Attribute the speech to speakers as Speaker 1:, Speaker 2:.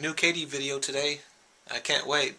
Speaker 1: New Katie video today. I can't wait.